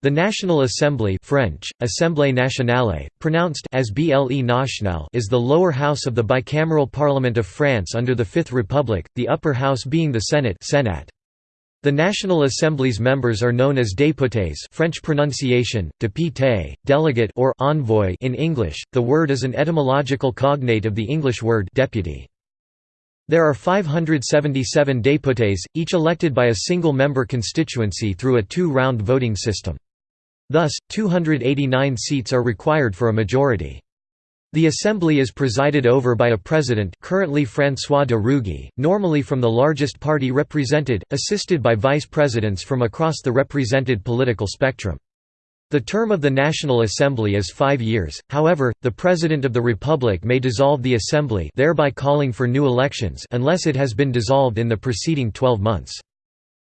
The National Assembly French, Assemblée nationale, pronounced as Ble National is the lower house of the bicameral Parliament of France under the Fifth Republic, the upper house being the Senate Senat. The National Assembly's members are known as députés French pronunciation, député, delegate or envoy in English, the word is an etymological cognate of the English word deputy. There are 577 députés, each elected by a single-member constituency through a two-round voting system. Thus, 289 seats are required for a majority. The assembly is presided over by a president currently François de Rugy, normally from the largest party represented, assisted by vice presidents from across the represented political spectrum. The term of the National Assembly is five years, however, the President of the Republic may dissolve the Assembly thereby calling for new elections unless it has been dissolved in the preceding 12 months.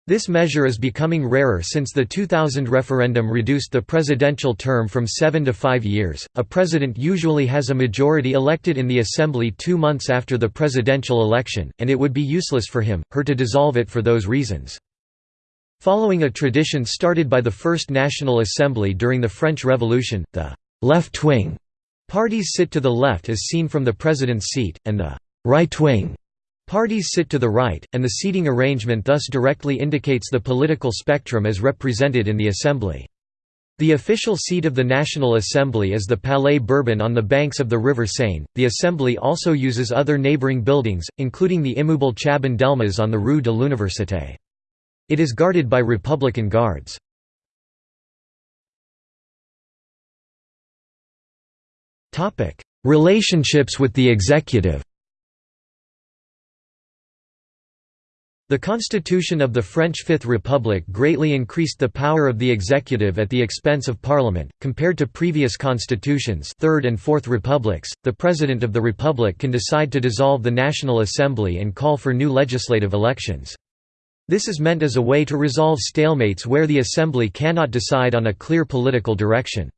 This measure is becoming rarer since the 2000 referendum reduced the presidential term from seven to five years. A president usually has a majority elected in the assembly two months after the presidential election, and it would be useless for him, her to dissolve it for those reasons. Following a tradition started by the First National Assembly during the French Revolution, the left-wing parties sit to the left as seen from the president's seat, and the right-wing Parties sit to the right, and the seating arrangement thus directly indicates the political spectrum as represented in the Assembly. The official seat of the National Assembly is the Palais Bourbon on the banks of the River Seine. The Assembly also uses other neighboring buildings, including the Immeuble Chaban Delmas on the Rue de l'Université. It is guarded by Republican guards. Relationships with the executive The constitution of the French Fifth Republic greatly increased the power of the executive at the expense of parliament. Compared to previous constitutions, Third and Fourth Republics, the president of the republic can decide to dissolve the National Assembly and call for new legislative elections. This is meant as a way to resolve stalemates where the assembly cannot decide on a clear political direction.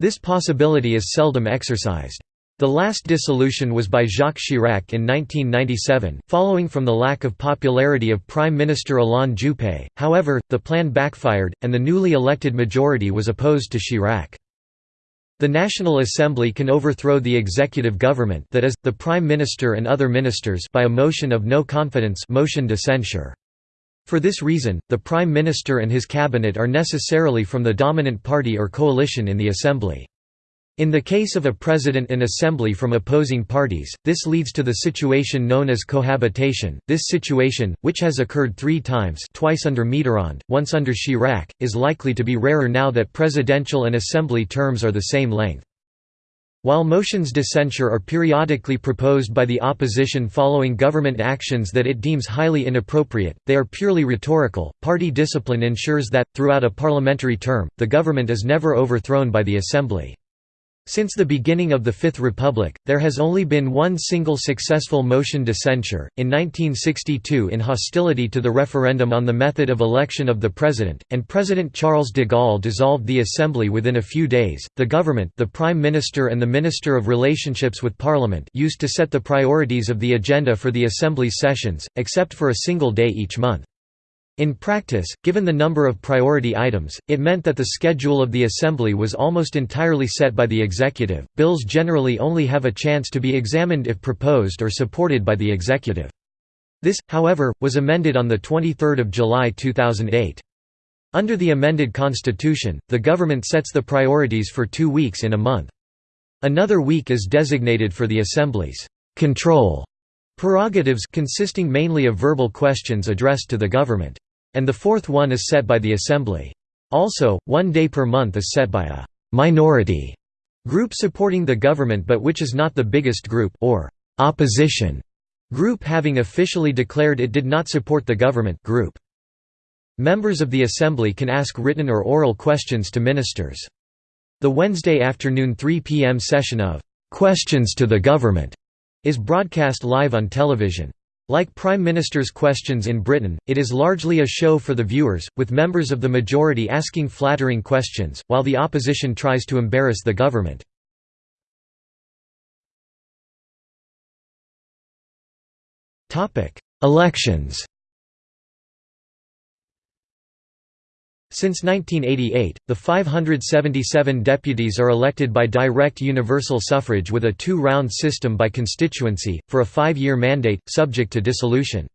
This possibility is seldom exercised. The last dissolution was by Jacques Chirac in 1997, following from the lack of popularity of Prime Minister Alain Juppé, however, the plan backfired, and the newly elected majority was opposed to Chirac. The National Assembly can overthrow the executive government that is, the Prime Minister and other ministers by a motion of no confidence motion de censure. For this reason, the Prime Minister and his cabinet are necessarily from the dominant party or coalition in the Assembly. In the case of a president and assembly from opposing parties, this leads to the situation known as cohabitation. This situation, which has occurred three times twice under Mitterrand, once under Chirac, is likely to be rarer now that presidential and assembly terms are the same length. While motions de censure are periodically proposed by the opposition following government actions that it deems highly inappropriate, they are purely rhetorical. Party discipline ensures that, throughout a parliamentary term, the government is never overthrown by the assembly. Since the beginning of the Fifth Republic, there has only been one single successful motion de censure, in 1962 in hostility to the referendum on the method of election of the president, and President Charles de Gaulle dissolved the assembly within a few days. The government, the prime minister and the minister of relationships with parliament used to set the priorities of the agenda for the assembly sessions, except for a single day each month. In practice, given the number of priority items, it meant that the schedule of the Assembly was almost entirely set by the executive. Bills generally only have a chance to be examined if proposed or supported by the executive. This, however, was amended on 23 July 2008. Under the amended constitution, the government sets the priorities for two weeks in a month. Another week is designated for the Assembly's control prerogatives consisting mainly of verbal questions addressed to the government. And the fourth one is set by the Assembly. Also, one day per month is set by a «minority» group supporting the government but which is not the biggest group or «opposition» group having officially declared it did not support the government group. Members of the Assembly can ask written or oral questions to ministers. The Wednesday afternoon 3 p.m. session of «Questions to the Government» is broadcast live on television. Like Prime Minister's Questions in Britain, it is largely a show for the viewers, with members of the majority asking flattering questions, while the opposition tries to embarrass the government. Elections Since 1988, the 577 deputies are elected by direct universal suffrage with a two-round system by constituency, for a five-year mandate, subject to dissolution.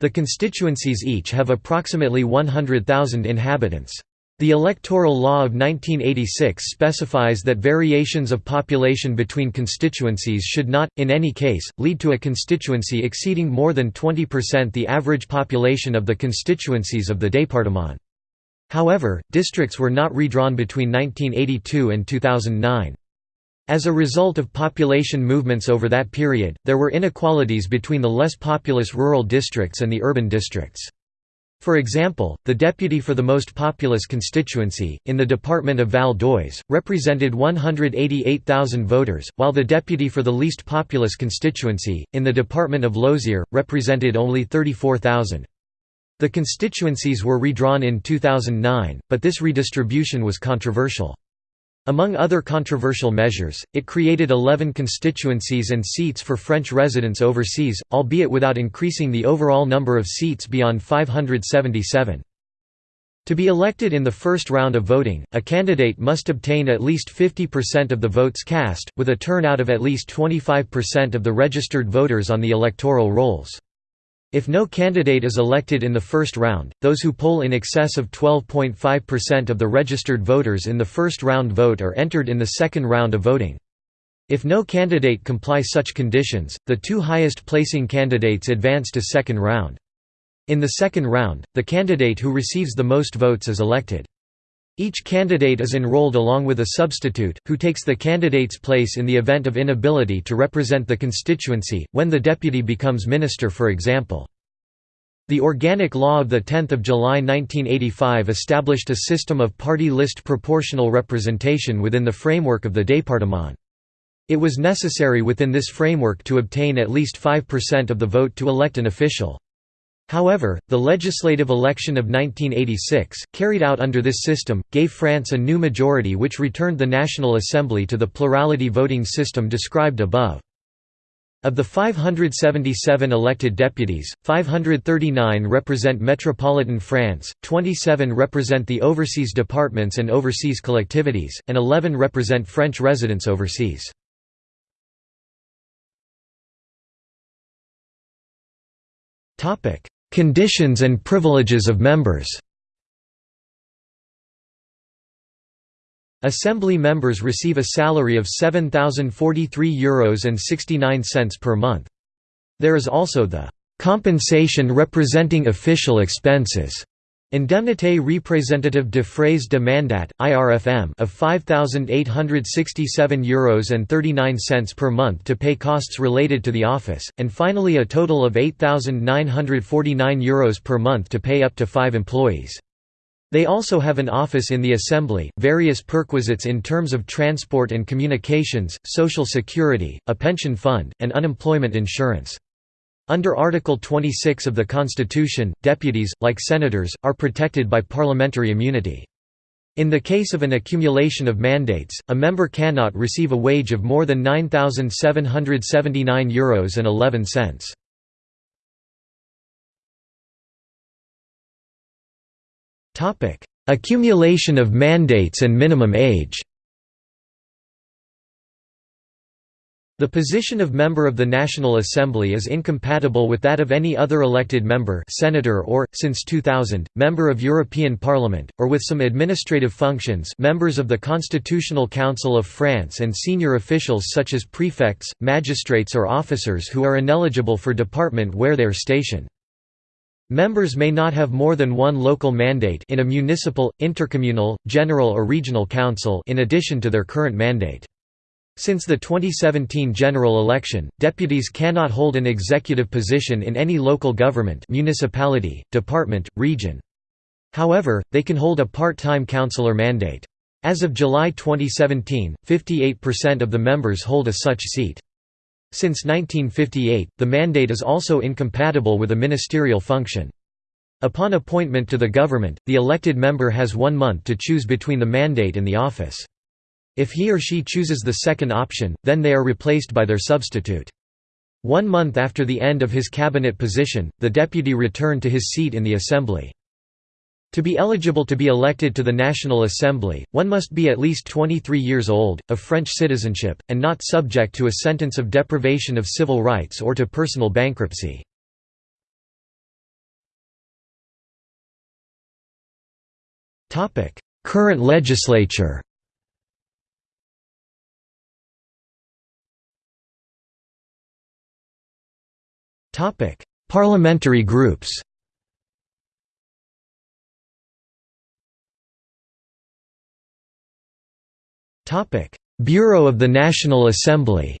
The constituencies each have approximately 100,000 inhabitants. The Electoral Law of 1986 specifies that variations of population between constituencies should not, in any case, lead to a constituency exceeding more than 20% the average population of the constituencies of the département. However, districts were not redrawn between 1982 and 2009. As a result of population movements over that period, there were inequalities between the less populous rural districts and the urban districts. For example, the deputy for the most populous constituency, in the department of Val d'Oise, represented 188,000 voters, while the deputy for the least populous constituency, in the department of Lozère, represented only 34,000. The constituencies were redrawn in 2009, but this redistribution was controversial. Among other controversial measures, it created 11 constituencies and seats for French residents overseas, albeit without increasing the overall number of seats beyond 577. To be elected in the first round of voting, a candidate must obtain at least 50% of the votes cast, with a turnout of at least 25% of the registered voters on the electoral rolls. If no candidate is elected in the first round, those who poll in excess of 12.5% of the registered voters in the first round vote are entered in the second round of voting. If no candidate comply such conditions, the two highest placing candidates advance to second round. In the second round, the candidate who receives the most votes is elected. Each candidate is enrolled along with a substitute, who takes the candidate's place in the event of inability to represent the constituency, when the deputy becomes minister for example. The Organic Law of 10 July 1985 established a system of party list proportional representation within the framework of the département. It was necessary within this framework to obtain at least 5% of the vote to elect an official. However, the legislative election of 1986, carried out under this system, gave France a new majority which returned the National Assembly to the plurality voting system described above. Of the 577 elected deputies, 539 represent metropolitan France, 27 represent the overseas departments and overseas collectivities, and 11 represent French residents overseas. Conditions and privileges of members Assembly members receive a salary of €7,043 and 69 cents per month. There is also the «compensation representing official expenses» Indemnité représentative de frais de mandat (IRFM) of €5,867 and 39 cents per month to pay costs related to the office, and finally a total of €8,949 per month to pay up to 5 employees. They also have an office in the Assembly, various perquisites in terms of transport and communications, social security, a pension fund, and unemployment insurance. Under Article 26 of the Constitution, deputies, like senators, are protected by parliamentary immunity. In the case of an accumulation of mandates, a member cannot receive a wage of more than €9,779 and 11 cents. Accumulation of mandates and minimum age The position of member of the National Assembly is incompatible with that of any other elected member senator or, since 2000, member of European Parliament, or with some administrative functions members of the Constitutional Council of France and senior officials such as prefects, magistrates or officers who are ineligible for department where they are stationed. Members may not have more than one local mandate in a municipal, intercommunal, general or regional council in addition to their current mandate. Since the 2017 general election, deputies cannot hold an executive position in any local government municipality, department, region. However, they can hold a part-time councillor mandate. As of July 2017, 58% of the members hold a such seat. Since 1958, the mandate is also incompatible with a ministerial function. Upon appointment to the government, the elected member has one month to choose between the mandate and the office. If he or she chooses the second option, then they are replaced by their substitute. One month after the end of his cabinet position, the deputy returned to his seat in the assembly. To be eligible to be elected to the National Assembly, one must be at least 23 years old, of French citizenship, and not subject to a sentence of deprivation of civil rights or to personal bankruptcy. Current legislature Parliamentary groups Topic: Bureau of the National Assembly.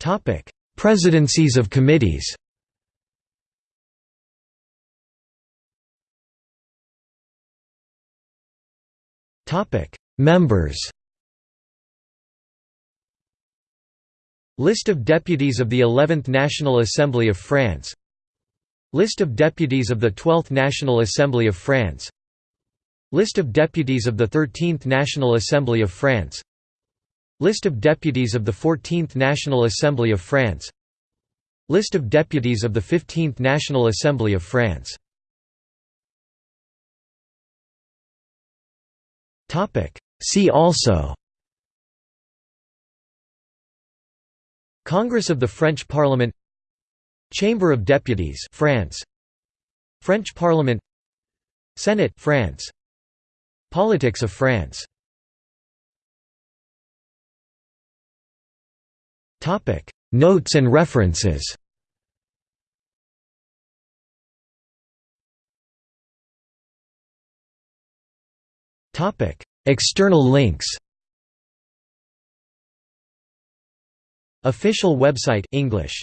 Topic: Presidencies of committees. Topic: Members. List of deputies of the 11th National Assembly of France. List of deputies of the 12th National Assembly of France. List of deputies of the 13th National Assembly of France. List of deputies of the 14th National Assembly of France. List of deputies of the 15th National Assembly of France. See also Congress of the French Parliament Chamber of Deputies France. French Parliament Senate France. Politics of France. Topic. Notes and references. Topic. External links Official website English